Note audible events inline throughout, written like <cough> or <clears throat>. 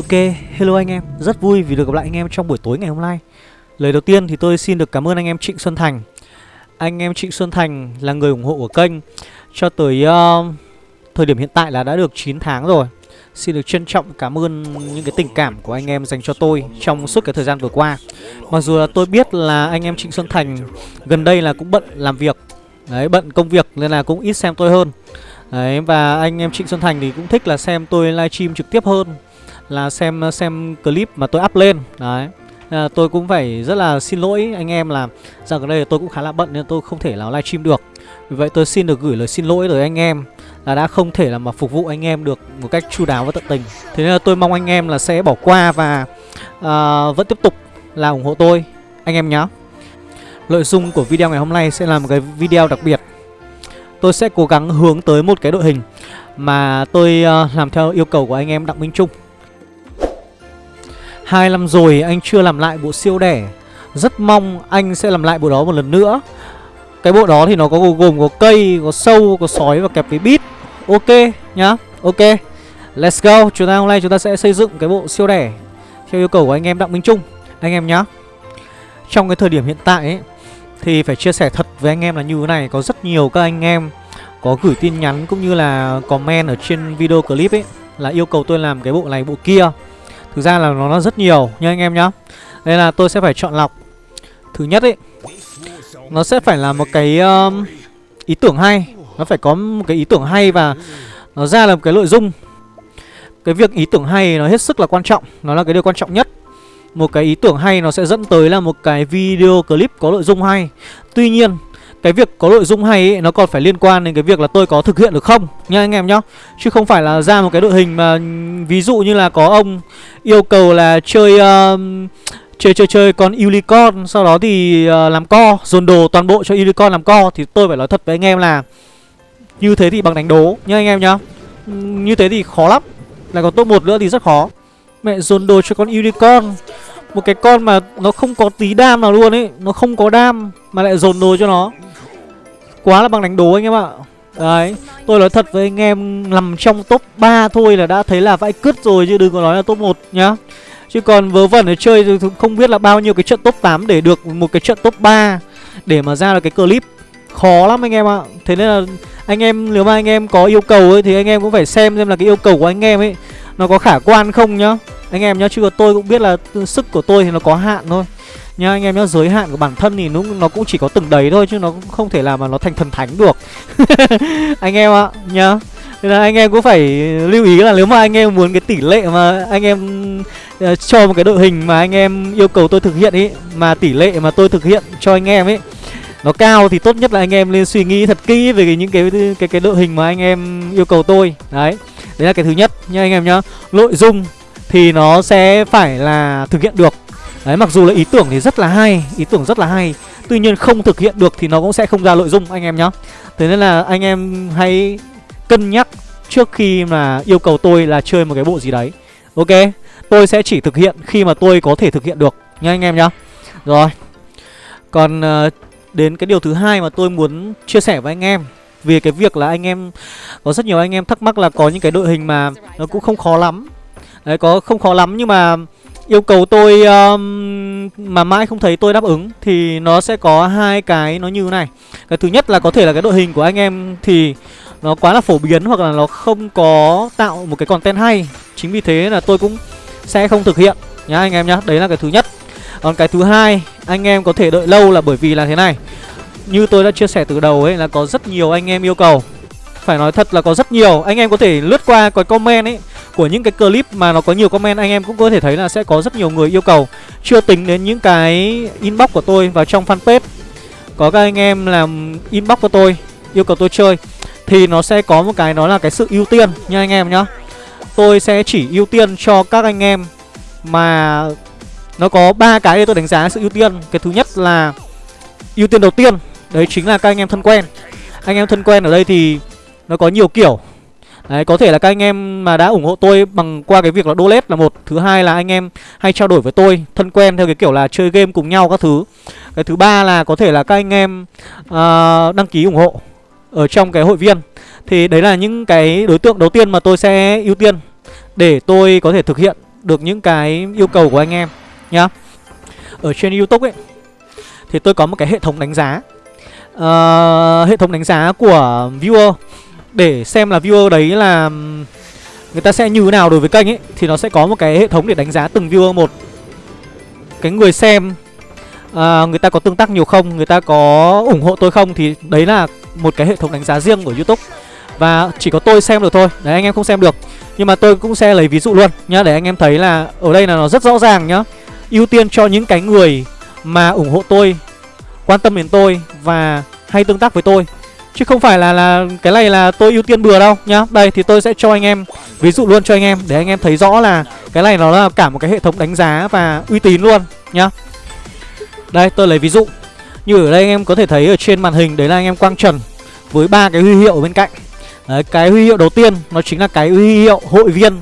Ok, hello anh em, rất vui vì được gặp lại anh em trong buổi tối ngày hôm nay. Lời đầu tiên thì tôi xin được cảm ơn anh em Trịnh Xuân Thành. Anh em Trịnh Xuân Thành là người ủng hộ của kênh Cho tới uh, thời điểm hiện tại là đã được 9 tháng rồi. Xin được trân trọng cảm ơn những cái tình cảm của anh em dành cho tôi trong suốt cái thời gian vừa qua. Mặc dù là tôi biết là anh em Trịnh Xuân Thành gần đây là cũng bận làm việc. Đấy, bận công việc nên là cũng ít xem tôi hơn. Đấy, và anh em Trịnh Xuân Thành thì cũng thích là xem tôi livestream trực tiếp hơn là xem xem clip mà tôi up lên. Đấy. À, tôi cũng phải rất là xin lỗi anh em là giờ gần đây tôi cũng khá là bận nên tôi không thể nào livestream được. Vì vậy tôi xin được gửi lời xin lỗi tới anh em là đã không thể là mà phục vụ anh em được một cách chu đáo và tận tình. Thế nên là tôi mong anh em là sẽ bỏ qua và à, vẫn tiếp tục là ủng hộ tôi anh em nhé nội dung của video ngày hôm nay sẽ là một cái video đặc biệt. Tôi sẽ cố gắng hướng tới một cái đội hình mà tôi uh, làm theo yêu cầu của anh em Đặng Minh Trung. Hai năm rồi anh chưa làm lại bộ siêu đẻ. Rất mong anh sẽ làm lại bộ đó một lần nữa. Cái bộ đó thì nó có gồm có cây, có sâu, có sói và kẹp với bít. Ok nhá, ok. Let's go, chúng ta hôm nay chúng ta sẽ xây dựng cái bộ siêu đẻ Theo yêu cầu của anh em Đặng Minh Trung. Anh em nhá. Trong cái thời điểm hiện tại ấy Thì phải chia sẻ thật với anh em là như thế này. Có rất nhiều các anh em có gửi tin nhắn cũng như là comment ở trên video clip ấy Là yêu cầu tôi làm cái bộ này bộ kia. Thực ra là nó, rất nhiều nha anh em nhá. Nên là tôi sẽ phải chọn lọc. Thứ nhất ấy Nó sẽ phải là một cái um, ý tưởng hay. Nó phải có một cái ý tưởng hay và Nó ra là một cái nội dung. Cái việc ý tưởng hay nó hết sức là quan trọng. Nó là cái điều quan trọng nhất. Một cái ý tưởng hay nó sẽ dẫn tới là một cái video clip có nội dung hay. Tuy nhiên cái việc có nội dung hay ấy, nó còn phải liên quan đến cái việc là tôi có thực hiện được không? Nha anh em nhá. Chứ không phải là ra một cái đội hình mà ừ, ví dụ như là có ông yêu cầu là chơi uh, chơi chơi chơi con unicorn sau đó thì uh, làm co dồn đồ toàn bộ cho unicorn làm co thì tôi phải nói thật với anh em là như thế thì bằng đánh đố nha anh em nhá. Ừ, như thế thì khó lắm. Lại còn top một nữa thì rất khó. Mẹ dồn đồ cho con unicorn một cái con mà nó không có tí đam nào luôn ấy, Nó không có đam Mà lại dồn đồ cho nó. Quá là bằng đánh đố anh em ạ. Đấy, Tôi nói thật với anh em, Nằm trong top 3 thôi là đã thấy là vãi cứt rồi Chứ đừng có nói là top 1 nhá. Chứ còn vớ vẩn ở chơi thì không biết là bao nhiêu cái trận top 8 Để được một cái trận top 3 Để mà ra được cái clip. Khó lắm anh em ạ. Thế nên là anh em, nếu mà anh em có yêu cầu ấy Thì anh em cũng phải xem xem là cái yêu cầu của anh em ấy Nó có khả quan không nhá. Anh em nhá Chứ tôi cũng biết là sức của tôi thì nó có hạn thôi. Nhá anh em nhá giới hạn của bản thân thì nó nó cũng chỉ có từng đấy thôi chứ nó cũng không thể làm mà nó thành thần thánh được. <laughs> Anh em ạ nhá. Nên là anh em cũng phải lưu ý là nếu mà anh em muốn cái tỷ lệ mà anh em uh, cho một cái đội hình mà anh em yêu cầu tôi thực hiện ý mà tỷ lệ mà tôi thực hiện cho anh em ấy nó cao thì tốt nhất là anh em nên suy nghĩ thật kỹ về cái, những cái cái cái đội hình mà anh em yêu cầu tôi. Đấy đấy là cái thứ nhất nha anh em nhá. Nội dung thì nó sẽ phải là thực hiện được. Đấy mặc dù là ý tưởng thì rất là hay Ý tưởng rất là hay. Tuy nhiên không thực hiện được thì nó cũng sẽ không ra nội dung anh em nhá. Thế nên là anh em hãy cân nhắc trước khi mà yêu cầu tôi là chơi một cái bộ gì đấy. Ok Tôi sẽ chỉ thực hiện khi mà tôi có thể thực hiện được nha anh em nhá. Rồi Còn uh, đến cái điều thứ hai mà tôi muốn chia sẻ với anh em Vì cái việc là anh em Có rất nhiều anh em thắc mắc là có những cái đội hình mà Nó cũng không khó lắm. Đấy có không khó lắm nhưng mà yêu cầu tôi um, mà mãi không thấy tôi đáp ứng thì nó sẽ có hai cái nó như này. Cái thứ nhất là có thể là cái đội hình của anh em thì nó quá là phổ biến hoặc là nó không có tạo một cái content hay. Chính vì thế là tôi cũng sẽ không thực hiện nhá anh em nhá. Đấy là cái thứ nhất. Còn cái thứ hai, anh em có thể đợi lâu là bởi vì là thế này. Như tôi đã chia sẻ từ đầu ấy là có rất nhiều anh em yêu cầu. Phải nói thật là có rất nhiều, anh em có thể lướt qua cái comment ấy của những cái clip mà nó có nhiều comment, anh em cũng có thể thấy là sẽ có rất nhiều người yêu cầu. Chưa tính đến những cái inbox của tôi vào trong fanpage. Có các anh em làm inbox của tôi, yêu cầu tôi chơi, Thì nó sẽ có một cái đó là cái sự ưu tiên nha anh em nhá. Tôi sẽ chỉ ưu tiên cho các anh em mà nó có ba cái để tôi đánh giá sự ưu tiên. Cái thứ nhất là ưu tiên đầu tiên, Đấy chính là các anh em thân quen. Anh em thân quen ở đây thì nó có nhiều kiểu. Đấy, có thể là các anh em mà đã ủng hộ tôi bằng qua cái việc là donate là một. Thứ hai là anh em hay trao đổi với tôi Thân quen theo cái kiểu là chơi game cùng nhau các thứ. Cái thứ ba là có thể là các anh em uh, đăng ký ủng hộ Ở trong cái hội viên. Thì đấy là những cái đối tượng đầu tiên mà tôi sẽ ưu tiên Để tôi có thể thực hiện được những cái yêu cầu của anh em nhá. Ở trên youtube ấy thì tôi có một cái hệ thống đánh giá uh, hệ thống đánh giá của viewer để xem là viewer đấy là người ta sẽ như thế nào đối với kênh ấy thì nó sẽ có một cái hệ thống để đánh giá từng viewer một. Cái người xem à, người ta có tương tác nhiều không người ta có ủng hộ tôi không thì đấy là một cái hệ thống đánh giá riêng của youtube. Và chỉ có tôi xem được thôi Đấy anh em không xem được. Nhưng mà tôi cũng sẽ lấy ví dụ luôn nhá Để anh em thấy là ở đây là nó rất rõ ràng nhá. Ưu tiên cho những cái người mà ủng hộ tôi Quan tâm đến tôi Và hay tương tác với tôi Chứ không phải là là cái này là tôi ưu tiên bừa đâu nhá Đây thì tôi sẽ cho anh em ví dụ luôn cho anh em Để anh em thấy rõ là cái này nó là cả một cái hệ thống đánh giá và uy tín luôn nhá Đây tôi lấy ví dụ Như ở đây anh em có thể thấy ở trên màn hình Đấy là anh em Quang Trần Với ba cái huy hiệu ở bên cạnh Đấy, cái huy hiệu đầu tiên nó chính là cái huy hiệu hội viên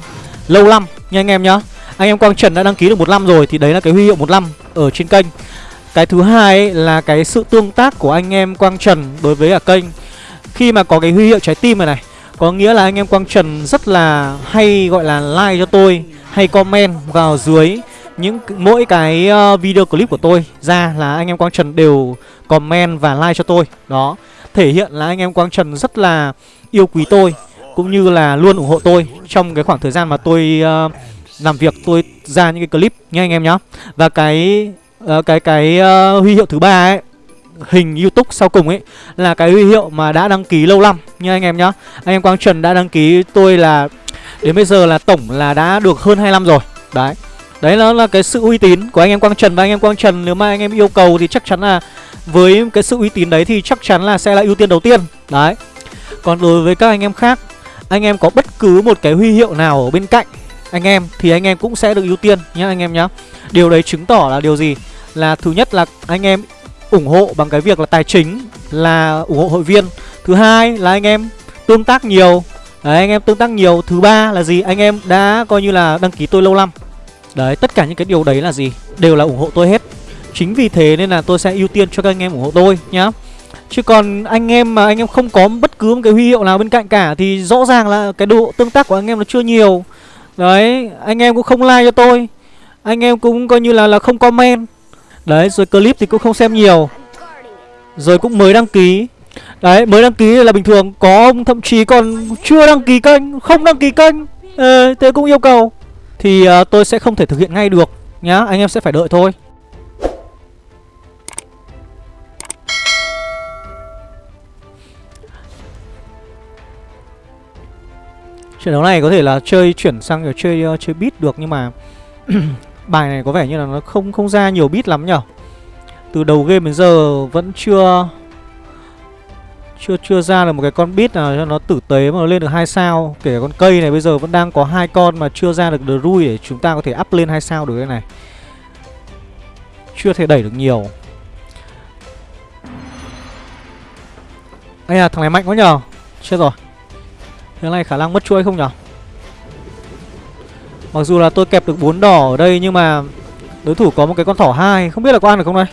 lâu năm nha anh em nhá. Anh em Quang Trần đã đăng ký được một năm rồi thì đấy là cái huy hiệu một năm ở trên kênh. Cái thứ hai ấy là cái sự tương tác của anh em Quang Trần đối với cả kênh. Khi mà có cái huy hiệu trái tim này này, có nghĩa là anh em Quang Trần rất là hay gọi là like cho tôi, hay comment vào dưới những mỗi cái ờ, video clip của tôi ra là anh em Quang Trần đều comment và like cho tôi. Đó, thể hiện là anh em Quang Trần rất là yêu quý tôi cũng như là luôn ủng hộ tôi trong cái khoảng thời gian mà tôi uh, làm việc tôi ra những cái clip nha anh em nhá và cái uh, cái cái uh, huy hiệu thứ ba ấy hình YouTube sau cùng ấy là cái huy hiệu mà đã đăng ký lâu năm nha anh em nhá. Anh em Quang Trần đã đăng ký tôi là đến bây giờ là tổng là đã được hơn 25 năm rồi. Đấy. Đấy nó là cái sự uy tín của anh em Quang Trần. Và anh em Quang Trần nếu mà anh em yêu cầu thì chắc chắn là với cái sự uy tín đấy thì chắc chắn là sẽ là ưu tiên đầu tiên. Đấy. Còn đối với các anh em khác Anh em có bất cứ một cái huy hiệu nào ở bên cạnh anh em, thì anh em cũng sẽ được ưu tiên nhá anh em nhá. Điều đấy chứng tỏ là điều gì? Là thứ nhất là anh em ủng hộ bằng cái việc là tài chính Là ủng hộ hội viên. Thứ hai là anh em tương tác nhiều. Đấy, anh em tương tác nhiều. Thứ ba là gì? Anh em đã coi như là đăng ký tôi lâu năm. Đấy, tất cả những cái điều đấy là gì? Đều là ủng hộ tôi hết. Chính vì thế nên là tôi sẽ ưu tiên cho các anh em ủng hộ tôi nhá. Chứ còn anh em mà anh em không có bất cứ một cái huy hiệu nào bên cạnh cả, Thì rõ ràng là cái độ tương tác của anh em nó chưa nhiều. Đấy, anh em cũng không like cho tôi. Anh em cũng coi như là là không comment. Đấy, rồi clip thì cũng không xem nhiều. Rồi cũng mới đăng ký. Đấy, mới đăng ký là bình thường. Có ông thậm chí còn chưa đăng ký kênh Không đăng ký kênh. Ờ, Thế cũng yêu cầu. Thì uh, tôi sẽ không thể thực hiện ngay được Nhá, anh em sẽ phải đợi thôi. Trận đấu này có thể là chơi chuyển sang kiểu chơi uh, chơi beat được nhưng mà <clears throat> bài này có vẻ như là nó không không ra nhiều beat lắm nhở. Từ đầu game đến giờ vẫn chưa chưa chưa ra được một cái con beat nào cho nó tử tế mà nó lên được hai sao. Kể cả con cây này bây giờ vẫn đang có hai con mà chưa ra được rui để chúng ta có thể up lên hai sao được cái này. Chưa thể đẩy được nhiều. Ây à, thằng này mạnh quá nhờ. Chết rồi. Thế này khả năng mất chuỗi không nhở? Mặc dù là tôi kẹp được bốn đỏ ở đây nhưng mà đối thủ có một cái con thỏ hai, không biết là có ăn được không đây?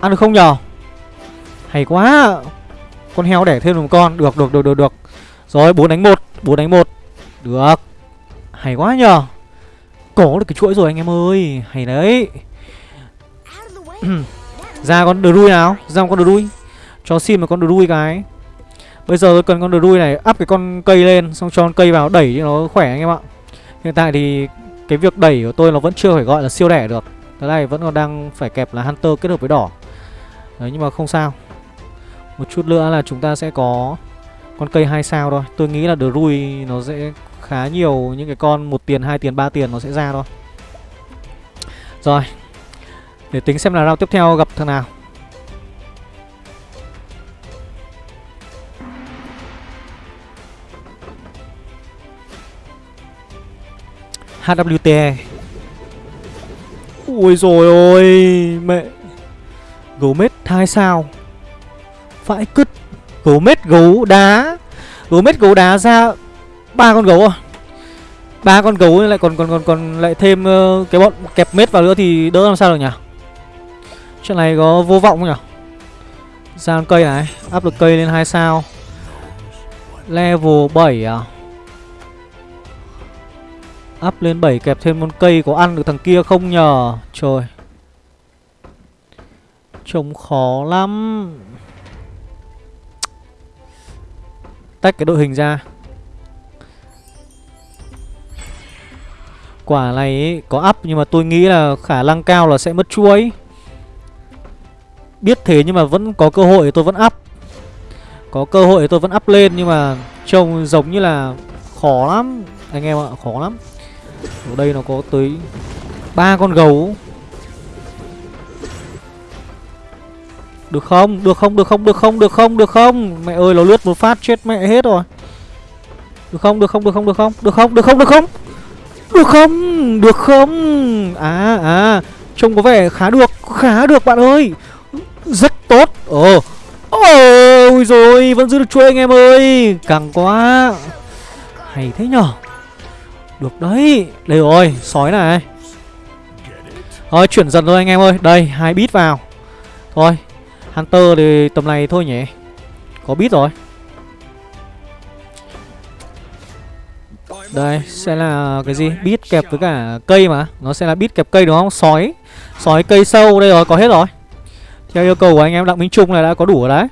Ăn được không nhở? Hay quá! Con heo đẻ thêm một con. Được được được được được. Rồi, bốn đánh một, bốn đánh một. Được. Hay quá nhở? Có được cái chuỗi rồi anh em ơi. Hay đấy. <clears throat> Ra con đờ đuôi nào? Ra con đờ đuôi cho xin một con đuôi cái. Bây giờ tôi cần con đuôi này up cái con cây lên Xong cho con cây vào đẩy cho nó khỏe anh em ạ. Hiện tại thì cái việc đẩy của tôi nó vẫn chưa phải gọi là siêu đẻ được. Cái này vẫn còn đang phải kẹp là Hunter kết hợp với đỏ. Đấy nhưng mà không sao. Một chút nữa là chúng ta sẽ có con cây hai sao thôi. Tôi nghĩ là đuôi nó sẽ khá nhiều những cái con một tiền, hai tiền, ba tiền nó sẽ ra thôi. Rồi Để tính xem là round tiếp theo gặp thằng nào. HWT Ui rồi ôi Mẹ. Gấu mết hai sao? Vãi cứt. Gấu mết gấu đá. Gấu mết gấu đá ra ba con gấu à? Ba con gấu lại còn còn còn còn lại thêm uh, cái bọn kẹp mết vào nữa thì đỡ làm sao được nhỉ? Chuyện này có vô vọng không nhỉ? Ra con cây này áp lực cây lên hai sao. Level 7 à? Up lên 7 kẹp thêm con cây có ăn được thằng kia không nhờ? Trời. Trông khó lắm. Tách cái đội hình ra. Quả này ấy, có up nhưng mà tôi nghĩ là khả năng cao là sẽ mất chuối. Biết thế nhưng mà vẫn có cơ hội tôi vẫn up. Có cơ hội tôi vẫn up lên nhưng mà trông giống như là khó lắm. Anh em ạ, khó lắm. Ở đây nó có tới ba con gấu Được không? Được không? Được không? Được không? Được không? Được không? Mẹ ơi nó lướt một phát chết mẹ hết rồi Được không? Được không? Được không? Được không? Được không? Được không? Được không? Được không? Được không? À à Trông có vẻ khá được Khá được bạn ơi Rất tốt Ồ Ôi rồi Vẫn giữ được chuỗi anh em ơi Càng quá Hay thế nhở được đấy. Đây rồi, Sói này. Thôi, chuyển dần thôi anh em ơi. Đây, hai bit vào. Thôi, Hunter thì tầm này thôi nhỉ? Có bit rồi. Đây, sẽ là cái gì? Bit kẹp với cả cây mà. Nó sẽ là bit kẹp cây đúng không? Sói. Sói cây sâu, đây rồi, có hết rồi. Theo yêu cầu của anh em, Đặng Minh Trung này đã có đủ rồi đấy.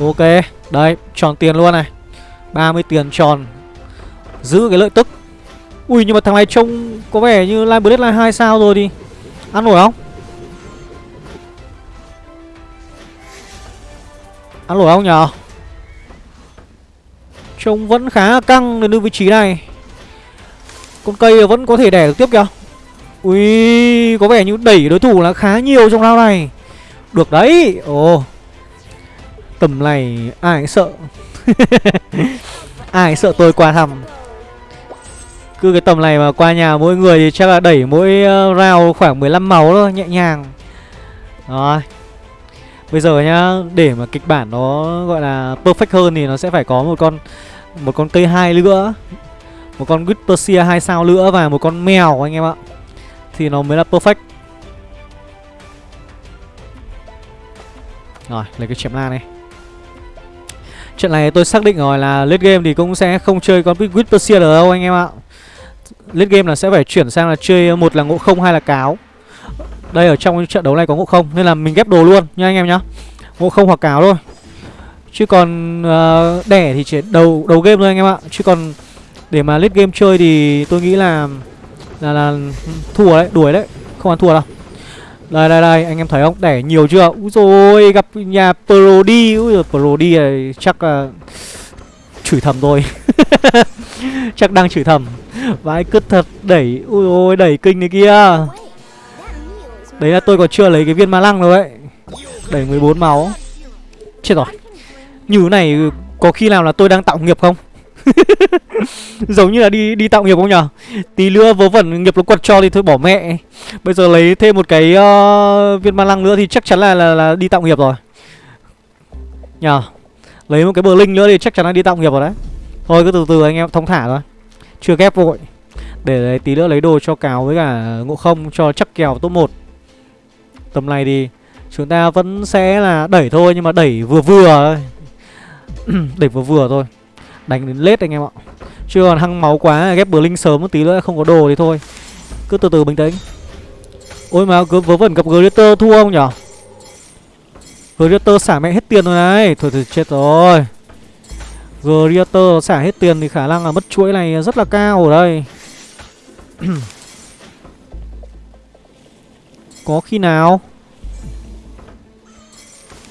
Ok, Đây, tròn tiền luôn này. 30 tiền tròn. Giữ cái lợi tức. Ui, nhưng mà thằng này trông có vẻ như Line Blade, Line 2 sao rồi đi Ăn nổi không? Ăn nổi không nhở? Trông vẫn khá căng đến vị trí này. Con cây vẫn có thể đẻ được tiếp kìa. Ui, Có vẻ như đẩy đối thủ là khá nhiều trong round này. Được đấy. Ồ. Tầm này ai sợ <laughs> Ai sợ tôi qua thăm Cứ cái tầm này mà qua nhà mỗi người thì chắc là đẩy mỗi rào round khoảng 15 máu thôi Nhẹ nhàng Rồi Bây giờ nhá, để mà kịch bản nó gọi là perfect hơn thì nó sẽ phải có một con một con cây hai nữa. Một con Whispersia 2 sao nữa và một con mèo anh em ạ. Thì nó mới là perfect. Rồi, lấy cái chém lan này. Trận này tôi xác định rồi là late game thì cũng sẽ không chơi con Whispersia được đâu anh em ạ. Late game là sẽ phải chuyển sang là chơi một là ngộ không hai là cáo. Đây ở trong trận đấu này có ngộ không Nên là mình ghép đồ luôn nha anh em nhá. Ngộ không hoặc cáo thôi. Chứ còn uh, đẻ thì chỉ đầu đầu game thôi anh em ạ. Chứ còn để mà late game chơi thì tôi nghĩ là là là thua đấy, đuổi đấy. Không ăn thua đâu. Đây đây đây, anh em thấy không? Đẻ nhiều chưa? Úi rồi gặp nhà Prodi. Úi rồi Prodi này chắc là chửi thầm thôi <laughs> Chắc đang chửi thầm. Vãi cứt thật đẩy Ui ôi đẩy kinh này kia. Đấy là tôi còn chưa lấy cái viên ma lăng đâu đấy Đẩy 14 máu. Chết rồi. Như này có khi nào là tôi đang tạo nghiệp không? <laughs> Giống như là đi đi tạo nghiệp không nhở? Tí nữa vớ vẩn nghiệp nó quật cho thì thôi bỏ mẹ. Bây giờ lấy thêm một cái uh, viên ma lăng nữa thì chắc chắn là, là là đi tạo nghiệp rồi. Nhờ Lấy một cái bờ linh nữa thì chắc chắn là đi tạo nghiệp rồi đấy. Thôi cứ từ từ anh em thông thả thôi. Chưa ghép vội. Để lấy tí nữa lấy đồ cho cáo với cả ngộ không cho chắc kèo top 1 Tầm này thì chúng ta vẫn sẽ là đẩy thôi Nhưng mà đẩy vừa vừa thôi. <clears throat> Đẩy vừa vừa thôi. Đánh đến lết anh em ạ. Chưa còn hăng máu quá, ghép bờ linh sớm một tí nữa không có đồ thì thôi. Cứ từ từ bình tĩnh. Ôi mà cứ vớ vẩn gặp Glitter thua không nhở? Glitter xả mẹ hết tiền rồi này. Thôi thôi, chết rồi. Glitter xả hết tiền thì khả năng là mất chuỗi này rất là cao ở đây. <clears throat> Có khi nào?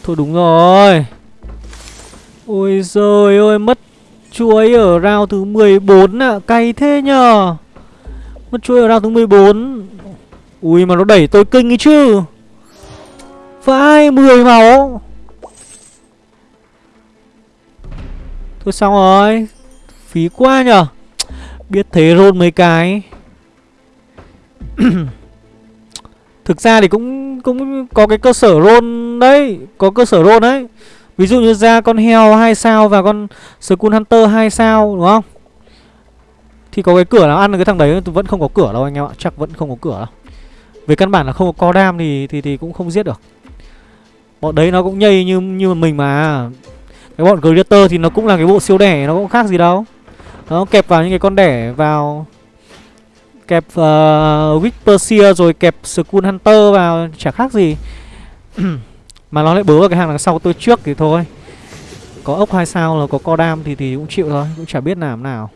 Thôi, đúng rồi. Ôi giời ơi, Mất chuối ở round thứ 14 ạ à. Cay thế nhờ. Mất chuối ở round thứ 14 Ui, mà nó đẩy tôi kinh ấy chứ. Vai 10 máu. Thôi xong rồi. Phí quá nhở Biết thế rôn mấy cái. <clears throat> Thực ra thì cũng cũng có cái cơ sở rôn đấy, Có cơ sở rôn đấy. Ví dụ như ra con heo 2 sao và con Skull Hunter 2 sao đúng không? Thì có cái cửa nào ăn được cái thằng đấy Vẫn không có cửa đâu anh em ạ Chắc vẫn không có cửa đâu. Về căn bản là không có co đam thì, thì, thì cũng không giết được. Bọn đấy nó cũng nhây như như mình mà. Cái bọn Greater thì nó cũng là cái bộ siêu đẻ Nó cũng khác gì đâu. Nó kẹp vào những cái con đẻ vào Kẹp ờ, uh, Whisperseer rồi kẹp Skull Hunter vào Chả khác gì. <clears throat> Mà nó lại bớ vào cái hàng đằng sau tôi trước thì thôi. Có ốc hai sao là có co đam thì thì cũng chịu thôi, Cũng chả biết làm nào.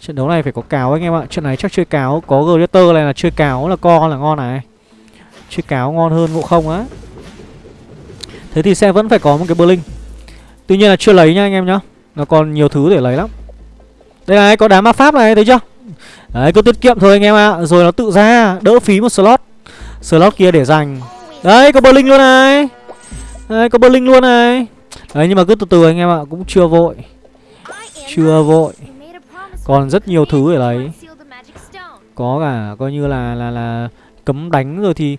Trận đấu này phải có cáo anh em ạ. Trận này chắc chơi cáo, Có Glitter này là chơi cáo là co là ngon này. Chơi cáo ngon hơn ngộ không á. Thế thì sẽ vẫn phải có một cái Berlin Tuy nhiên là chưa lấy nha anh em nhá. Nó còn nhiều thứ để lấy lắm. Đây này, có đá ma pháp này, thấy chưa? Đấy, cứ tiết kiệm thôi anh em ạ. Rồi nó tự ra, đỡ phí một slot. Slot kia để dành Đấy, có Berlin luôn này. Đấy, có Berlin luôn này. Đấy, nhưng mà cứ từ từ anh em ạ, Cũng chưa vội. Chưa vội. Còn rất nhiều thứ để lấy Có cả, coi như là là là cấm đánh rồi thì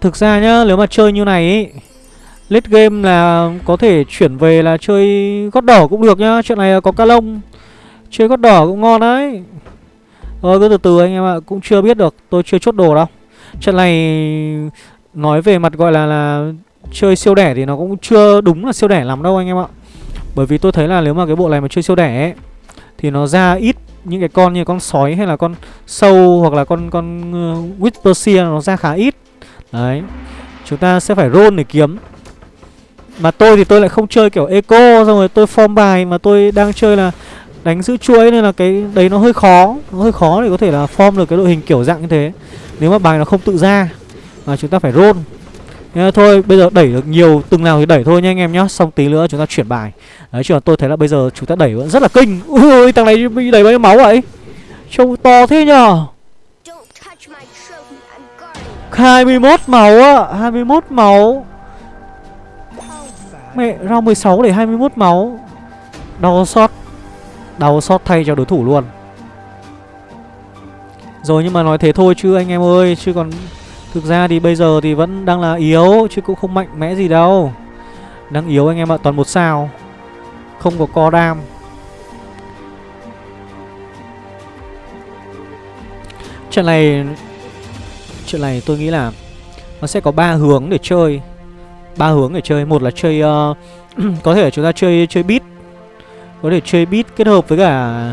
Thực ra nhá, nếu mà chơi như này ấy Late game là có thể chuyển về là chơi gót đỏ cũng được nhá. Chuyện này có ca lông. Chơi gót đỏ cũng ngon đấy. Thôi, cứ từ từ anh em ạ, Cũng chưa biết được, Tôi chưa chốt đồ đâu. Trận này Nói về mặt gọi là là Chơi siêu đẻ thì nó cũng chưa đúng là siêu đẻ lắm đâu anh em ạ. Bởi vì tôi thấy là nếu mà cái bộ này mà chơi siêu đẻ ấy, Thì nó ra ít những cái con như con sói hay là con sâu hoặc là con con ờ, uh, Whisperseer nó ra khá ít. Đấy Chúng ta sẽ phải roll để kiếm. Mà tôi thì tôi lại không chơi kiểu eco Xong rồi tôi form bài mà tôi đang chơi là Đánh giữ chuỗi nên là cái đấy nó hơi khó Nó hơi khó để có thể là form được cái đội hình kiểu dạng như thế. Nếu mà bài nó không tự ra. Mà chúng ta phải roll. Nên thôi, bây giờ đẩy được nhiều, từng nào thì đẩy thôi nha anh em nhá. Xong tí nữa chúng ta chuyển bài. Đấy, chứ còn tôi thấy là bây giờ chúng ta đẩy vẫn rất là kinh. Ui thằng này bị đẩy bao nhiêu máu vậy? Trông to thế nhờ. 21 máu á 21 máu. Mẹ, round 16 để 21 máu. Đau sót Đau sót thay cho đối thủ luôn. Rồi nhưng mà nói thế thôi chứ anh em ơi, Chứ còn Thực ra thì bây giờ thì vẫn đang là yếu Chứ cũng không mạnh mẽ gì đâu. Đang yếu anh em ạ Toàn một sao. Không có co đam. Trận này Chuyện này tôi nghĩ là Nó sẽ có ba hướng để chơi. Ba hướng để chơi. Một là chơi uh, <clears throat> Có thể chúng ta chơi chơi beat. Có thể chơi beat kết hợp với cả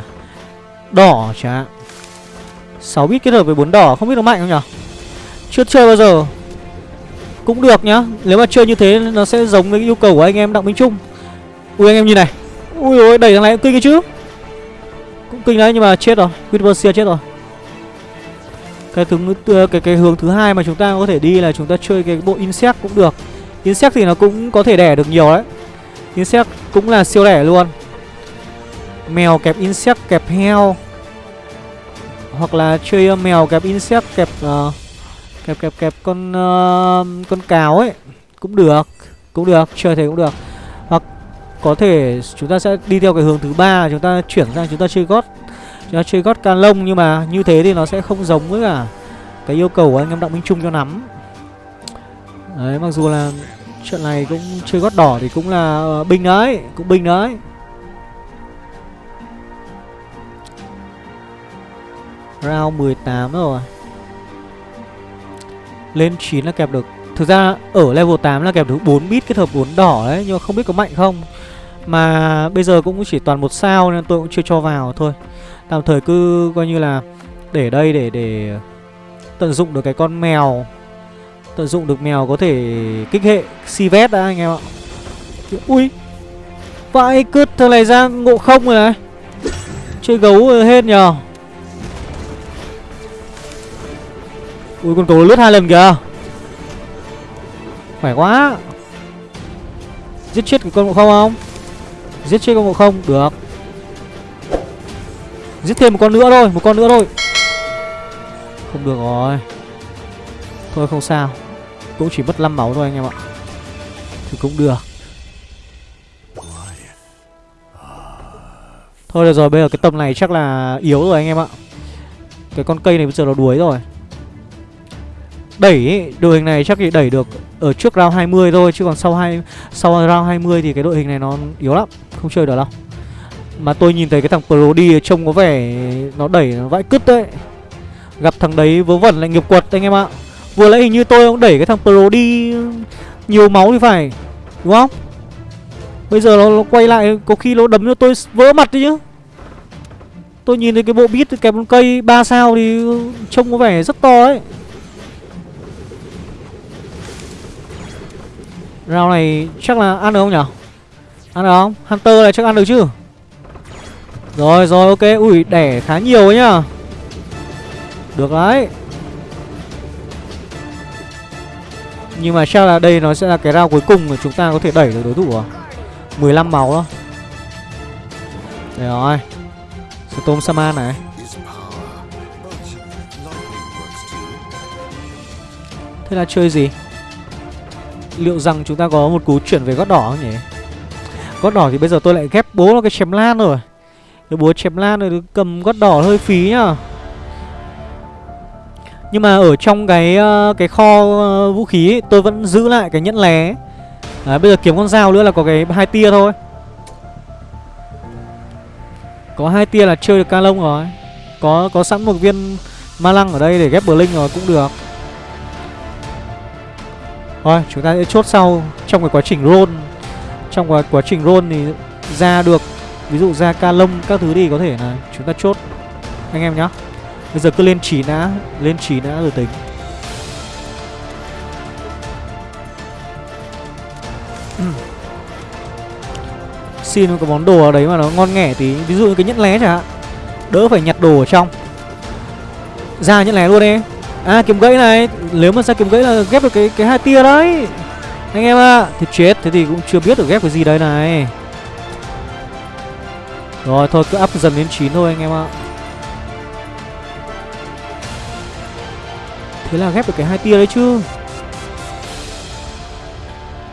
Đỏ chẳng hạn. 6 bit kết hợp với 4 đỏ Không biết nó mạnh không nhỉ chưa chơi bao giờ. Cũng được nhá. Nếu mà chơi như thế nó sẽ giống với yêu cầu của anh em Đặng Minh Trung. Ui anh em nhìn này. Ui ôi đẩy thằng này cũng kinh cái chứ. Cũng kinh đấy nhưng mà chết rồi. Quidversia chết rồi. Cái thứ cái cái hướng thứ hai mà chúng ta có thể đi là chúng ta chơi cái bộ insect cũng được. Insect thì nó cũng có thể đẻ được nhiều đấy. Insect cũng là siêu đẻ luôn. Mèo kẹp insect kẹp heo. Hoặc là chơi mèo kẹp insect kẹp uh, kẹp kẹp kẹp. Con uh, con cáo ấy cũng được cũng được chơi thế cũng được. Hoặc có thể chúng ta sẽ đi theo cái hướng thứ ba chúng ta chuyển sang chúng ta chơi gót chúng ta chơi gót can lông nhưng mà như thế thì nó sẽ không giống với cả cái yêu cầu của anh em đặng minh trung cho nắm đấy mặc dù là trận này cũng chơi gót đỏ thì cũng là ờ, uh, binh đấy cũng binh đấy. Round 18 rồi lên 9 là kẹp được. Thực ra ở level 8 là kẹp được 4 bit kết hợp 4 đỏ đấy, nhưng mà không biết có mạnh không. Mà bây giờ cũng chỉ toàn một sao nên tôi cũng chưa cho vào thôi. Tạm thời cứ coi như là để đây để để tận dụng được cái con mèo. Tận dụng được mèo có thể kích hệ si vét đã, anh em ạ. Ui, vãi cứt, thằng này ra ngộ không rồi này. Chơi gấu hết nhờ. Ui, con cầu lướt hai lần kìa. Khỏe quá. Giết chết con ngộ không không? Giết chết con ngộ không? Được. Giết thêm một con nữa thôi, Một con nữa thôi. Không được rồi. Thôi không sao. Cũng chỉ mất 5 máu thôi anh em ạ. Thì cũng được. Thôi được rồi, bây giờ cái tầm này chắc là yếu rồi anh em ạ. Cái con cây này bây giờ nó đuối rồi. Đẩy đội hình này chắc thì đẩy được ở trước round 20 thôi Chứ còn sau hai sau round 20 thì cái đội hình này nó yếu lắm Không chơi được đâu mà tôi nhìn thấy cái thằng Pro đi trông có vẻ nó đẩy nó vãi cứt đấy. Gặp thằng đấy vớ vẩn lại nghiệp quật anh em ạ. Vừa lấy hình như tôi cũng đẩy cái thằng Pro đi Nhiều máu thì phải Đúng không? Bây giờ nó, nó quay lại Có khi nó đấm cho tôi vỡ mặt đi chứ. Tôi nhìn thấy cái bộ bit kẹp con cây 3 sao thì trông có vẻ rất to ấy rau này chắc là ăn được không nhở? Ăn được không? Hunter này chắc ăn được chứ? Rồi rồi, ok. Ui, đẻ khá nhiều ấy nhá Được đấy. Nhưng mà chắc là đây nó sẽ là cái rau cuối cùng mà chúng ta có thể đẩy được đối thủ à? 15 máu đó. Đây rồi. Storm Saman này. Thế là chơi gì? Liệu rằng chúng ta có một cú chuyển về gót đỏ không nhỉ? Gót đỏ thì bây giờ tôi lại ghép bố nó cái chém lan rồi. Cái búa chém lan rồi cầm gót đỏ hơi phí nhá. Nhưng mà ở trong cái ờ, cái kho ờ, vũ khí ấy, tôi vẫn giữ lại cái nhẫn lé. À, bây giờ kiếm con dao nữa là có cái hai tia thôi. Có hai tia là chơi được ca lông rồi. Có có sẵn một viên ma lăng ở đây để ghép bờ linh rồi cũng được. Thôi chúng ta sẽ chốt sau Trong cái quá trình roll. Trong quá, quá trình roll thì ra được Ví dụ ra ca lông các thứ đi có thể là Chúng ta chốt. Anh em nhá. Bây giờ cứ lên chỉ đã Lên chỉ đã rồi tính. <clears throat> Xin một cái món đồ ở đấy mà nó ngon nghẻ tí. Ví dụ như cái nhẫn lé chẳng hạn. Đỡ phải nhặt đồ ở trong. Ra nhẫn lé luôn đi. À kiếm gãy này, Nếu mà ra kiếm gãy là ghép được cái cái hai tia đấy? Anh em ạ à. Thì chết, Thế thì cũng chưa biết được ghép cái gì đây này. Rồi, thôi, cứ up dần đến 9 thôi anh em ạ. Thế là ghép được cái hai tia đấy chứ?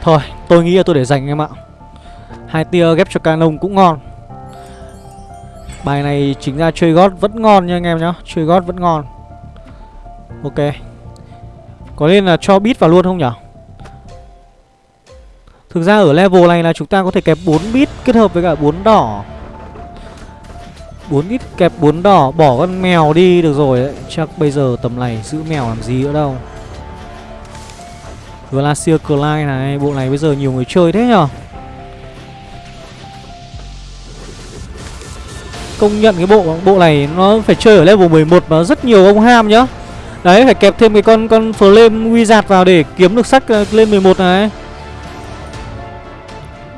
Thôi, tôi nghĩ là tôi để dành anh em ạ. Hai tia ghép cho canon cũng ngon. Bài này chính ra chơi gót vẫn ngon nha anh em nhá. Chơi gót vẫn ngon. Ok. Có nên là cho bit vào luôn không nhở? Thực ra ở level này là chúng ta có thể kẹp 4 bit kết hợp với cả 4 đỏ. 4 bit kẹp 4 đỏ, Bỏ con mèo đi, được rồi đấy. Chắc bây giờ tầm này giữ mèo làm gì nữa đâu. Glacier Clyde này, Bộ này bây giờ nhiều người chơi thế nhở? Công nhận cái bộ bộ này nó phải chơi ở level 11 mà rất nhiều ông ham nhá Đấy, phải kẹp thêm cái con con flame wizard vào để kiếm được sách ờ, lên 11 này.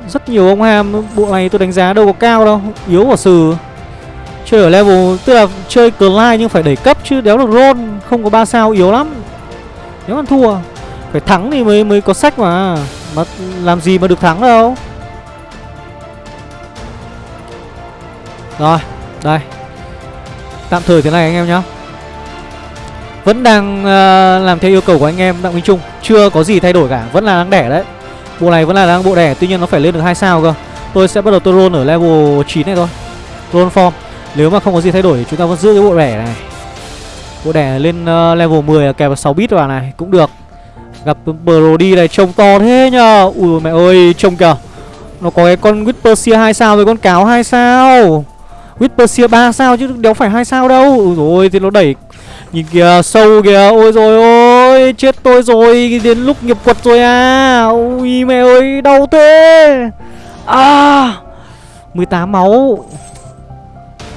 Rất nhiều ông ham, Bộ này tôi đánh giá đâu có cao đâu, Yếu của sừ. Chơi ở level, Tức là chơi Clyde nhưng phải đẩy cấp chứ, đéo được roll, Không có 3 sao, yếu lắm. Nếu mà thua, Phải thắng thì mới mới có sách mà. Mà làm gì mà được thắng đâu. Rồi, Đây. Tạm thời thế này anh em nhá vẫn đang uh, làm theo yêu cầu của anh em Đặng Minh Trung. Chưa có gì thay đổi cả Vẫn là đang đẻ đấy. Bộ này vẫn là đang bộ đẻ Tuy nhiên nó phải lên được hai sao cơ. Tôi sẽ bắt đầu tôi roll ở level 9 này thôi. Roll form. Nếu mà không có gì thay đổi Chúng ta vẫn giữ cái bộ đẻ này. Bộ đẻ lên uh, level 10 là kèm 6 bit vào này Cũng được. Gặp Brody này trông to thế nhờ. Ui mẹ ơi trông kìa. Nó có cái con Whisper 2 sao với con cáo 2 sao. Whisper 3 sao chứ đéo phải hai sao đâu. Rồi thì nó đẩy Nhìn kìa, sâu kìa. Ôi rồi ôi, Chết tôi rồi. Đến lúc nghiệp quật rồi à. Ôi mẹ ơi, đau thế. À 18 máu.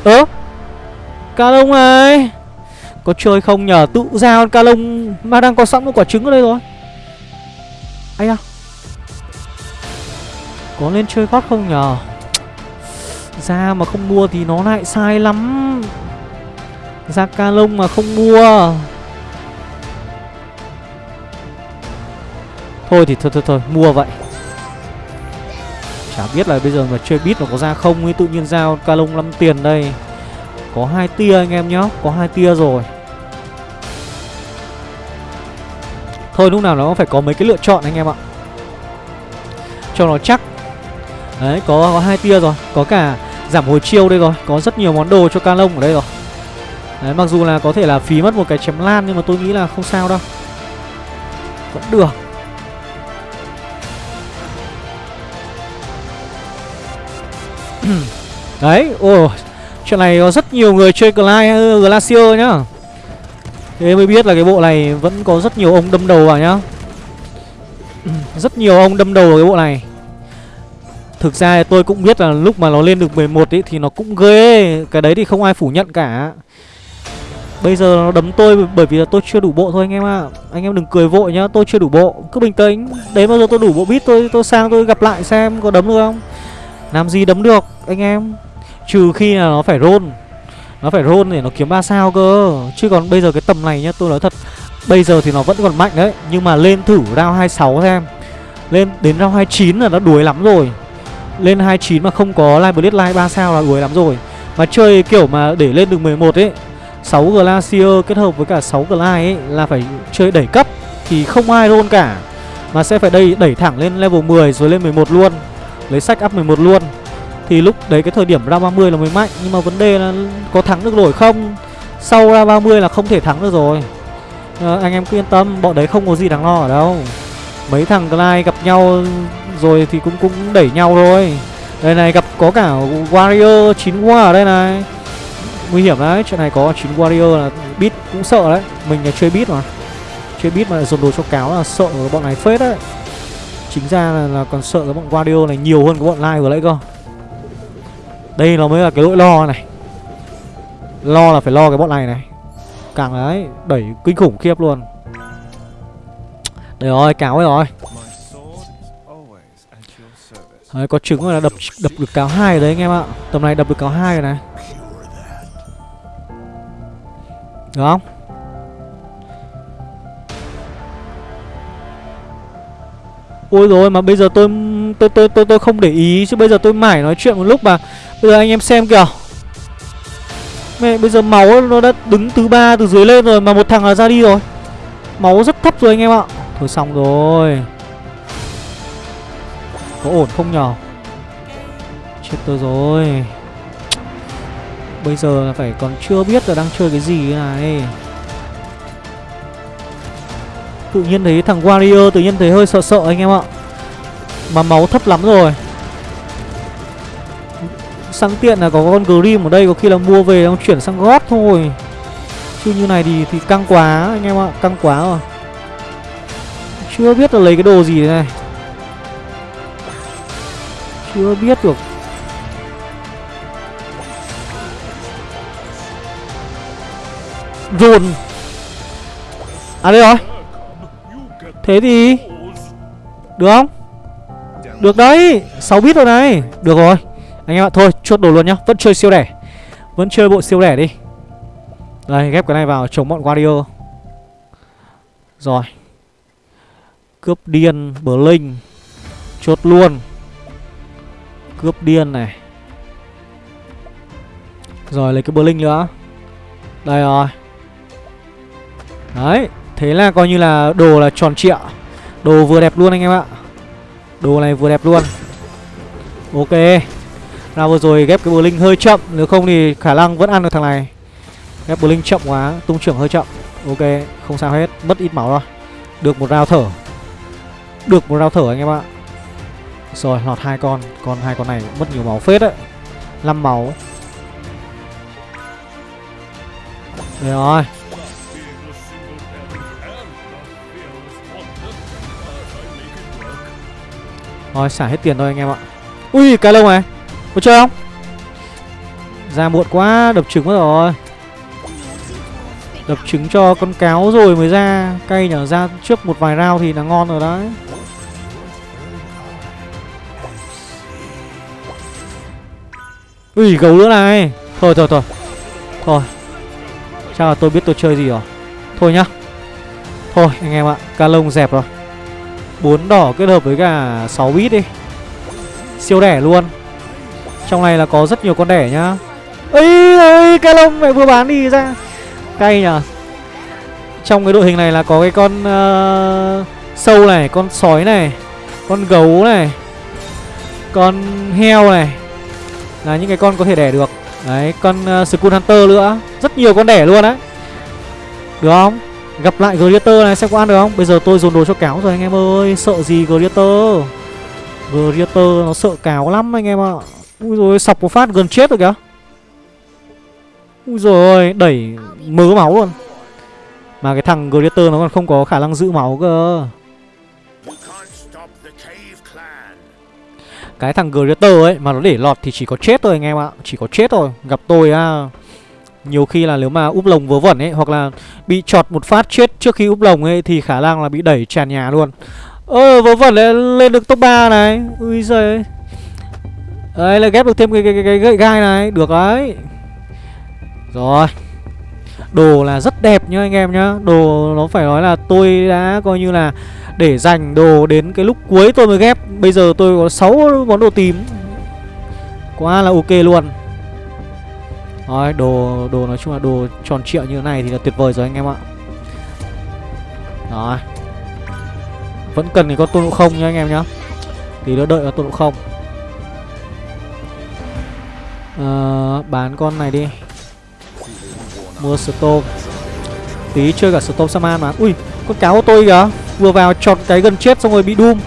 Ơ, Ca lông này. Có chơi không nhờ? Tự ra con ca lông Mà đang có sẵn một quả trứng ở đây rồi. Ây à Có lên chơi gót không nhờ? Ra mà không mua thì nó lại sai lắm ra ca lông mà không mua. Thôi thì thôi thôi thôi Mua vậy. Chả biết là bây giờ mà chơi bit nó có ra không ấy Tự nhiên giao ca lông 5 tiền đây. Có hai tia anh em nhá Có hai tia rồi. Thôi lúc nào nó phải có mấy cái lựa chọn anh em ạ. Cho nó chắc. Đấy có, có hai tia rồi. Có cả giảm hồi chiêu đây rồi. Có rất nhiều món đồ cho ca lông ở đây rồi. Đấy mặc dù là có thể là phí mất một cái chém lan Nhưng mà tôi nghĩ là không sao đâu. Vẫn được. <clears throat> Đấy, ồ Chuyện này có rất nhiều người chơi Glacier nhá. Thế mới biết là cái bộ này vẫn có rất nhiều ông đâm đầu vào nhá. <clears throat> Rất nhiều ông đâm đầu vào cái bộ này. Thực ra tôi cũng biết là lúc mà nó lên được 11 ấy thì nó cũng ghê. Cái đấy thì không ai phủ nhận cả. Bây giờ nó đấm tôi bởi vì là tôi chưa đủ bộ thôi anh em ạ. À. Anh em đừng cười vội nhá, tôi chưa đủ bộ. Cứ bình tĩnh, đến bao giờ tôi đủ bộ bit tôi tôi sang tôi gặp lại xem có đấm được không. Làm gì đấm được anh em. Trừ khi là nó phải roll. Nó phải roll để nó kiếm 3 sao cơ. Chứ còn bây giờ cái tầm này nhá, tôi nói thật Bây giờ thì nó vẫn còn mạnh đấy. Nhưng mà lên thử round 26 xem. Lên đến round 29 là nó đuối lắm rồi. Lên 29 mà không có Live Blitz Live 3 sao là đuối lắm rồi. Mà chơi kiểu mà để lên được 11 ấy 6 Glacier kết hợp với cả 6 Glide ấy là phải chơi đẩy cấp Thì không ai roll cả Mà sẽ phải đẩy, đẩy thẳng lên level 10 rồi lên 11 luôn Lấy sách up 11 luôn. Thì lúc đấy cái thời điểm ra 30 là mới mạnh Nhưng mà vấn đề là có thắng được nổi không? Sau ra 30 là không thể thắng được rồi. À, Anh em cứ yên tâm Bọn đấy không có gì đáng lo ở đâu. Mấy thằng Glide gặp nhau rồi thì cũng cũng đẩy nhau rồi Đây này gặp có cả Warrior 9 war ở đây này nguy hiểm đấy. Chuyện này có chín warrior là bit cũng sợ đấy. Mình là chơi bit mà. Chơi bit mà dồn đồ cho cáo là sợ bọn này phết đấy. Chính ra là, là còn sợ cái bọn warrior này nhiều hơn cái bọn lai vừa nãy cơ. Đây nó mới là cái lỗi lo này. Lo là phải lo cái bọn này này. Càng đấy đẩy kinh khủng khiếp luôn. Đấy rồi cáo ấy rồi. Đấy, có trứng là đập đập được cáo hai đấy anh em ạ. Tầm này đập được cáo hai rồi này. Được không? Ôi rồi mà bây giờ tôi tôi tôi tôi tôi không để ý chứ bây giờ tôi mải nói chuyện một lúc mà bây giờ anh em xem kìa. Mẹ, bây giờ máu nó đã đứng thứ ba từ dưới lên rồi mà một thằng là ra đi rồi. Máu rất thấp rồi anh em ạ. Thôi xong rồi. Có ổn không nhở? Chết tôi rồi. Bây giờ phải còn chưa biết là đang chơi cái gì này. Tự nhiên thấy thằng Warrior tự nhiên thấy hơi sợ sợ anh em ạ. Mà máu thấp lắm rồi. Sang tiện là có con Grim ở đây, Có khi là mua về ông chuyển sang gót thôi. Chứ như này thì thì căng quá anh em ạ, Căng quá rồi. Chưa biết là lấy cái đồ gì này. Chưa biết được Dồn. À đây rồi. Thế thì, Được không? Được đấy. 6 bit rồi này. Được rồi. Anh em ạ, Thôi, chốt đồ luôn nhá. Vẫn chơi siêu đẻ. Vẫn chơi bộ siêu đẻ đi. Đây, ghép cái này vào chống bọn warrior Rồi. Cướp điên, Blink. Linh Chốt luôn. Cướp điên này. Rồi, lấy cái Blink linh nữa. Đây rồi. Đấy, Thế là coi như là đồ là tròn trịa. Đồ vừa đẹp luôn anh em ạ. Đồ này vừa đẹp luôn. Ok. Nào vừa rồi ghép cái bờ linh hơi chậm, Nếu không thì khả năng vẫn ăn được thằng này. Ghép bờ linh chậm quá, Tung trưởng hơi chậm. Ok, không sao hết, Mất ít máu rồi. Được một rao thở. Được một rao thở anh em ạ. Rồi, lọt hai con. Con hai con này mất nhiều máu phết đấy. 5 máu. Đây rồi. Rồi xả hết tiền thôi anh em ạ. Ui, cái lông này, Có chơi không? Ra muộn quá, đập trứng mất rồi. Đập trứng cho con cáo rồi mới ra. Cây nhở, ra trước một vài round thì là ngon rồi đấy. Ui, gấu nữa này. Thôi thôi thôi. Thôi. Chắc là tôi biết tôi chơi gì rồi. Thôi nhá. Thôi, anh em ạ Ca lông dẹp rồi. 4 đỏ kết hợp với cả 6 bit đi. Siêu đẻ luôn. Trong này là có rất nhiều con đẻ nhá. Ấy ơi cái lông mẹ vừa bán đi ra. Cay nhở trong cái đội hình này là có cái con uh, sâu này con sói này con gấu này con heo này. Là những cái con có thể đẻ được. Đấy con uh, skull hunter nữa. Rất nhiều con đẻ luôn á. Được không? Gặp lại Greater này xem có ăn được không? Bây giờ tôi dồn đồ cho cáo rồi anh em ơi. Sợ gì Greater Greater nó sợ cáo lắm anh em ạ. Ui rồi sọc một phát gần chết rồi kìa. Ui rồi đẩy mớ máu luôn. Mà cái thằng Greater nó còn không có khả năng giữ máu cơ. Cái thằng Greater ấy mà nó để lọt thì chỉ có chết thôi anh em ạ. Chỉ có chết thôi. Gặp tôi á nhiều khi là nếu mà úp lồng vớ vẩn ấy Hoặc là bị chọt một phát chết trước khi úp lồng ấy Thì khả năng là bị đẩy tràn nhà luôn. Ơ vớ vẩn lại lên được top 3 này. Ui giời Đấy là ghép được thêm cái, cái, cái, cái gậy gai này. Được đấy. Rồi. Đồ là rất đẹp nhá anh em nhá. Đồ nó phải nói là tôi đã coi như là Để dành đồ đến cái lúc cuối tôi mới ghép. Bây giờ tôi có 6 món đồ tím. Quá là ok luôn. Rồi đồ đồ nói chung là đồ tròn triệu như thế này thì là tuyệt vời rồi anh em ạ. Rồi Vẫn cần thì có tôn ngộ không nha anh em nhá. Thì nó đợi có tôn ngộ không. À, bán con này đi. Mua Storm. Tí chơi cả Storm Saman mà. Ui con cáo của tôi kìa. Vừa vào chọn cái gần chết xong rồi bị Doom.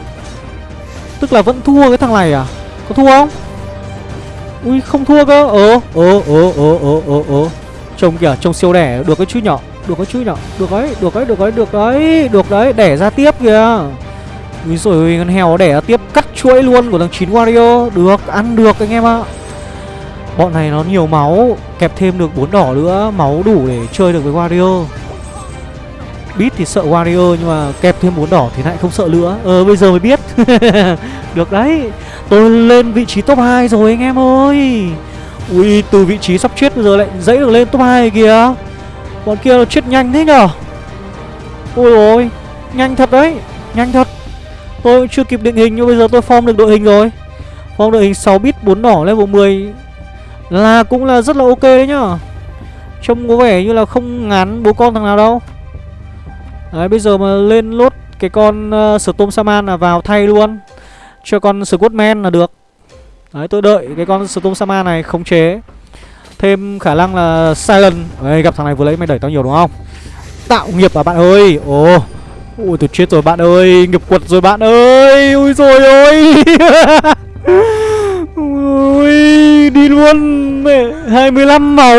Tức là vẫn thua cái thằng này à? Có thua không? Ui, không thua cơ. Ờ ờ ờ ờ ờ ờ ờ Trông kìa, trông siêu đẻ. Được cái chứ nhỏ. Được cái chứ nhỏ. Được đấy được đấy được đấy được đấy Được đấy. Đẻ ra tiếp kìa. Ui rồi con heo đẻ ra tiếp. Cắt chuỗi luôn của thằng 9 Wario. Được, ăn được anh em ạ. Bọn này nó nhiều máu. Kẹp thêm được bốn đỏ nữa. Máu đủ để chơi được với Wario. Beat thì sợ Wario Nhưng mà kẹp thêm bốn đỏ thì lại không sợ nữa. Ờ bây giờ mới biết. <laughs> Được đấy. Tôi lên vị trí top 2 rồi anh em ơi. Ui từ vị trí sắp chết bây giờ lại dãy được lên top 2 kìa. Bọn kia nó chết nhanh thế nhở? Ôi ôi Nhanh thật đấy Nhanh thật. Tôi cũng chưa kịp định hình nhưng bây giờ tôi form được đội hình rồi. Form đội hình 6 bit 4 đỏ level 10 là cũng là rất là ok đấy nhá Trông có vẻ như là không ngán bố con thằng nào đâu. Đấy bây giờ mà lên lốt cái con uh, Storm Saman là vào thay luôn. Cho con Squidman là được. Đấy, tôi đợi cái con Storm Sama này khống chế. Thêm khả năng là Silent. Đấy gặp thằng này vừa lấy mày đẩy tao nhiều đúng không? Tạo nghiệp à bạn ơi? Ồ. Ui, tôi chết rồi bạn ơi. Nghiệp quật rồi bạn ơi. Ui rồi ôi. <laughs> Ui, đi luôn. Mẹ 25 máu.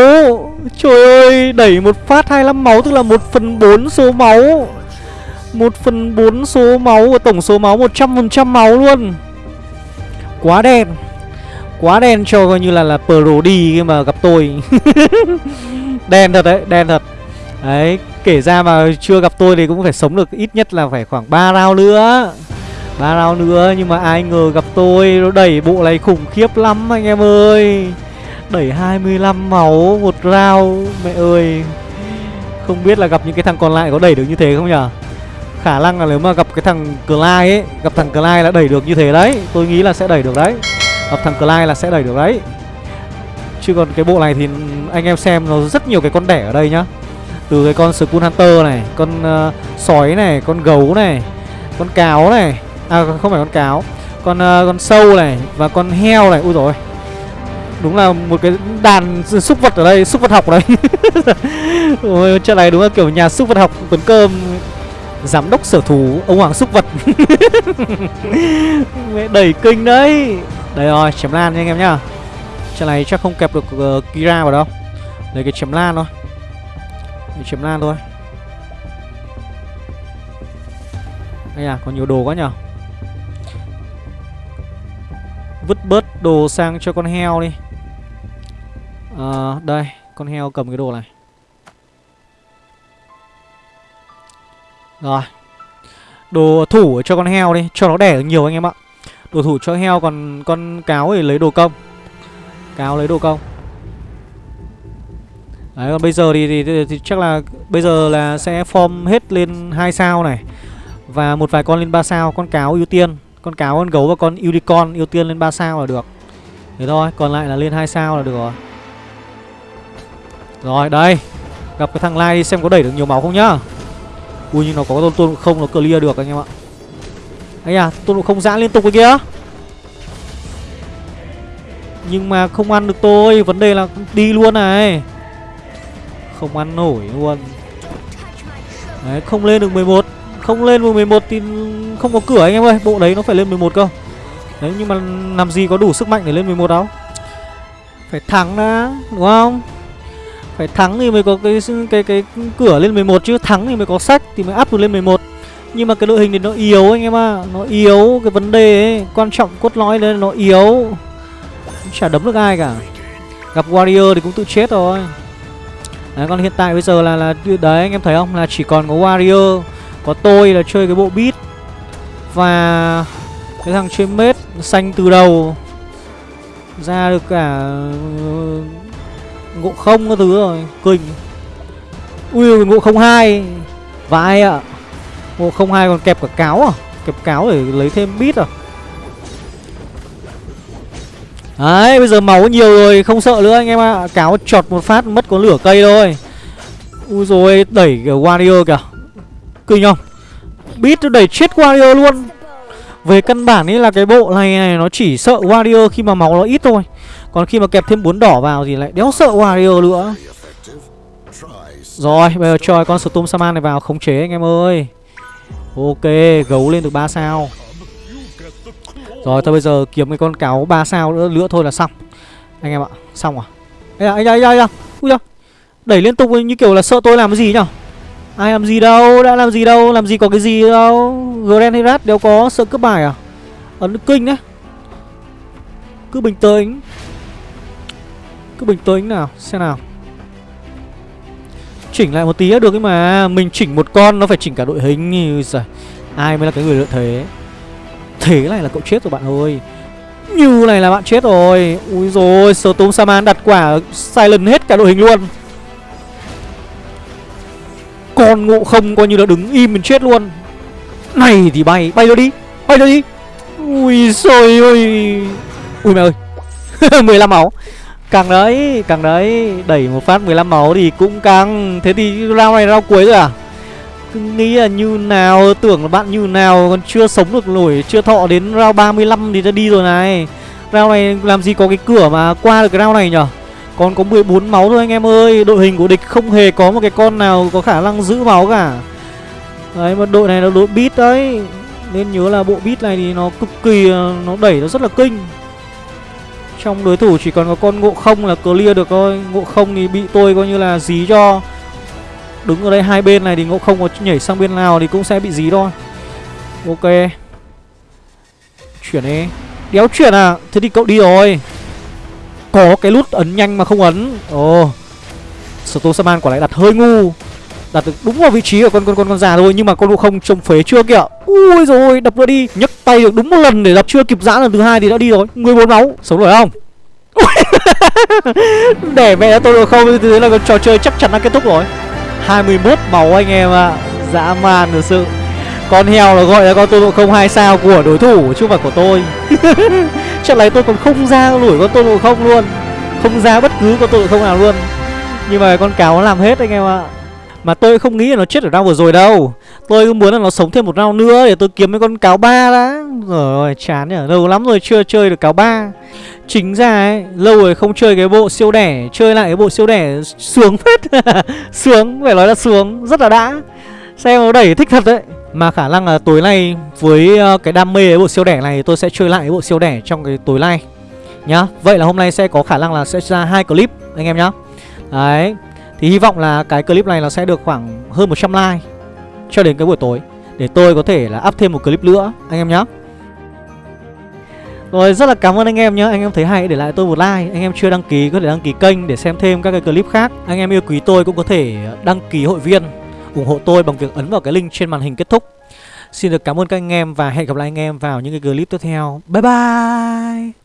Trời ơi, đẩy một phát 25 máu, tức là 1 phần 4 số máu. 1 phần 4 số máu và tổng số máu 100% máu luôn. Quá đen. Quá đen cho coi như là là pro đi khi mà gặp tôi. <laughs> Đen thật đấy, đen thật. Đấy, kể ra mà chưa gặp tôi thì cũng phải sống được ít nhất là phải khoảng 3 round nữa. Ba round nữa nhưng mà ai ngờ gặp tôi nó đẩy bộ này khủng khiếp lắm anh em ơi. Đẩy 25 máu một round mẹ ơi. Không biết là gặp những cái thằng còn lại có đẩy được như thế không nhở? Khả năng là nếu mà gặp cái thằng Clyde ấy gặp thằng Clyde là đẩy được như thế đấy. Tôi nghĩ là sẽ đẩy được đấy. Gặp thằng Clyde là sẽ đẩy được đấy. Chứ còn cái bộ này thì anh em xem nó rất nhiều cái con đẻ ở đây nhá. Từ cái con Skull Hunter này con uh, sói này con gấu này con cáo này. À không phải con cáo. Con uh, con sâu này Và con heo này. Ui rồi Đúng là một cái đàn súc vật ở đây Súc vật học đây <laughs> Ôi trận này đúng là kiểu nhà súc vật học Tuấn Cơm Giám đốc sở thú Ông Hoàng súc vật. <laughs> Mẹ đẩy kinh đấy. Đây rồi chém lan nha anh em nhá. Trận này chắc không kẹp được uh, Kira vào đâu. Lấy cái chém lan thôi. Lấy chém lan thôi. Đây à còn nhiều đồ quá nhở. Vứt bớt đồ sang cho con heo đi. À, Đây Con heo cầm cái đồ này. Rồi. Đồ thủ cho con heo đi Cho nó đẻ được nhiều anh em ạ. Đồ thủ cho heo còn con cáo thì lấy đồ công. Cáo lấy đồ công. Đấy còn bây giờ thì, thì, thì, thì chắc là Bây giờ là sẽ form hết lên hai sao này. Và một vài con lên 3 sao Con cáo ưu tiên. Con cáo, con gấu và con unicorn ưu tiên lên 3 sao là được. Thế thôi, còn lại là lên 2 sao là được rồi. Rồi, đây. Gặp cái thằng Lai đi xem có đẩy được nhiều máu không nhá. Ui nhưng nó có tôn tôn không nó clear được anh em ạ. Anh à, tôn không giãn liên tục cái kia Nhưng mà không ăn được tôi Vấn đề là đi luôn này. Không ăn nổi luôn. Đấy, không lên được 11 Không lên được 11 thì không có cửa anh em ơi. Bộ đấy nó phải lên 11 cơ. Đấy nhưng mà làm gì có đủ sức mạnh để lên 11 đâu. Phải thắng đã Đúng không? Phải thắng thì mới có cái cái cái cửa lên 11 chứ. Thắng thì mới có sách Thì mới áp được lên 11 Nhưng mà cái đội hình thì nó yếu anh em ạ. À. Nó yếu cái vấn đề ấy. Quan trọng cốt lõi lên nó yếu. Chả đấm được ai cả. Gặp Warrior thì cũng tự chết rồi. Đấy, còn hiện tại bây giờ là là Đấy, anh em thấy không? Là chỉ còn có Warrior, Có tôi là chơi cái bộ beat. Và Cái thằng chơi mết Xanh từ đầu. Ra được cả Ngộ không cái thứ rồi Kinh Ui, ngộ không hai. Vãi ạ. À. Ngộ không hai còn kẹp cả cáo à? Kẹp cáo để lấy thêm bít à? Đấy, bây giờ máu nhiều rồi, Không sợ nữa anh em ạ. À. Cáo chọt một phát mất có lửa cây thôi. Ui rồi đẩy cái Warrior kìa. Kinh không? Bít nó đẩy chết Warrior luôn. Về căn bản ấy là cái bộ này này Nó chỉ sợ Warrior khi mà máu nó ít thôi. Còn khi mà kẹp thêm bốn đỏ vào thì lại đéo sợ Warrior nữa. Rồi bây giờ cho con Storm Saman này vào khống chế anh em ơi. Ok gấu lên được 3 sao. Rồi thôi bây giờ kiếm cái con cáo 3 sao nữa, nữa thôi là xong. Anh em ạ Xong à? Ê anh đây đây Ui da Đẩy liên tục như kiểu là sợ tôi làm cái gì nhở? Ai làm gì đâu, Đã làm gì đâu, Làm gì có cái gì đâu. Grand Herat đều có, sợ cướp bài à? Ấn kinh đấy Cứ bình tĩnh. Cứ bình tĩnh nào, Xem nào. Chỉnh lại một tí được ấy mà. Mình chỉnh một con, nó phải chỉnh cả đội hình. Giời. Ai mới là cái người lợi thế? Thế này là cậu chết rồi bạn ơi. Như này là bạn chết rồi. Ui rồi Storm Saman đặt quả Silent hết cả đội hình luôn. Con ngộ không coi như là đứng im mình chết luôn. Này thì bay Bay nó đi, Bay nó đi. Ui xôi ơi Ui mẹ ơi <laughs> 15 máu. Càng đấy Càng đấy, Đẩy một phát 15 máu thì cũng càng. Thế thì round này round cuối rồi à? Cứ nghĩ là như nào, Tưởng là bạn như nào, Còn chưa sống được nổi, Chưa thọ đến round 35 thì đã đi rồi này. Round này làm gì có cái cửa mà qua được cái round này nhở? Còn có 14 máu thôi anh em ơi. Đội hình của địch không hề có một cái con nào Có khả năng giữ máu cả. Đấy, mà đội này là đội beat đấy. Nên nhớ là bộ beat này thì nó cực kỳ ờ, Nó đẩy nó rất là kinh. Trong đối thủ chỉ còn có con ngộ không là clear được thôi. Ngộ không thì bị tôi coi như là dí cho. Đứng ở đây hai bên này thì ngộ không có nhảy sang bên nào thì cũng sẽ bị dí thôi. Ok. Chuyển đi. Đéo chuyển à? Thế thì cậu đi rồi. Có cái nút ấn nhanh mà không ấn. Ồ. Stosaman quả lại đặt hơi ngu. Đặt được đúng vào vị trí của con con con con già thôi, Nhưng mà con ngộ không trông phế chưa kìa. Ui rồi đập nữa đi. Nhấc tay được đúng một lần để đập chưa kịp giãn lần thứ hai thì đã đi rồi. 14 máu, Sống nổi không? <laughs> Để mẹ tôi được không? Thế là trò chơi chắc chắn đã kết thúc rồi. 21 máu anh em ạ. À. Dã man thực sự. Con heo là gọi là con tôi ngộ không hai sao của đối thủ, chứ không phải của tôi. <laughs> trận này tôi còn không ra lủi con tôn ngộ không luôn. Không ra bất cứ con tôn ngộ không nào luôn. Nhưng mà con cáo nó làm hết anh em ạ. Mà tôi không nghĩ là nó chết ở round vừa rồi đâu. Tôi muốn là nó sống thêm một round nữa Để tôi kiếm mấy con cáo ba đã. Rồi chán nhở Lâu lắm rồi chưa chơi được cáo ba. Chính ra ấy, Lâu rồi không chơi cái bộ siêu đẻ, Chơi lại cái bộ siêu đẻ Sướng phết. <laughs> Sướng, Phải nói là sướng, Rất là đã. Xem nó đẩy thích thật đấy. Mà khả năng là tối nay Với ờ, cái đam mê cái bộ siêu đẻ này, Tôi sẽ chơi lại bộ siêu đẻ trong cái tối nay, Nhá. Vậy là hôm nay sẽ có khả năng là sẽ ra hai clip, Anh em nhá. Đấy, Thì hy vọng là cái clip này là sẽ được khoảng hơn 100 like Cho đến cái buổi tối, Để tôi có thể là up thêm một clip nữa, Anh em nhá. Rồi, rất là cảm ơn anh em nhé Anh em thấy hay, để lại tôi một like. Anh em chưa đăng ký, có thể đăng ký kênh để xem thêm các cái clip khác. Anh em yêu quý tôi cũng có thể đăng ký hội viên ủng hộ tôi bằng việc ấn vào cái link trên màn hình kết thúc. Xin được cảm ơn các anh em và hẹn gặp lại anh em vào những cái clip tiếp theo. Bye bye!